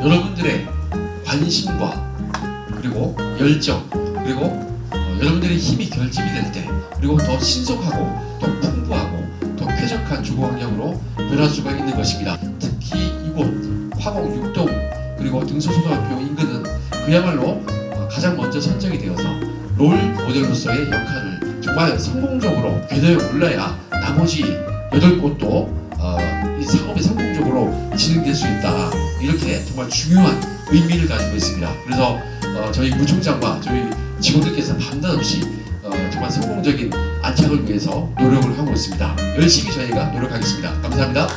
여러분들의 관심과 그리고 열정 그리고 어, 여러분들의 힘이 결집이 될 때 그리고 더 신속하고 더 풍부하고 더 쾌적한 주거 환경으로 변할 수가 있는 것입니다. 특히 이곳 화곡 육동 그리고 등소초등학교 인근은 그야말로 어, 가장 먼저 선정이 되어서 롤 모델로서의 역할을 정말 성공적으로 궤도에 올라야 나머지 여덟 곳도 어, 이 사업이 성공적으로 진행될 수 있다 이렇게 정말 중요한 의미를 가지고 있습니다. 그래서 어, 저희 구청장과 저희 직원들께서 밤낮없이 어, 정말 성공적인 안착을 위해서 노력을 하고 있습니다. 열심히 저희가 노력하겠습니다. 감사합니다.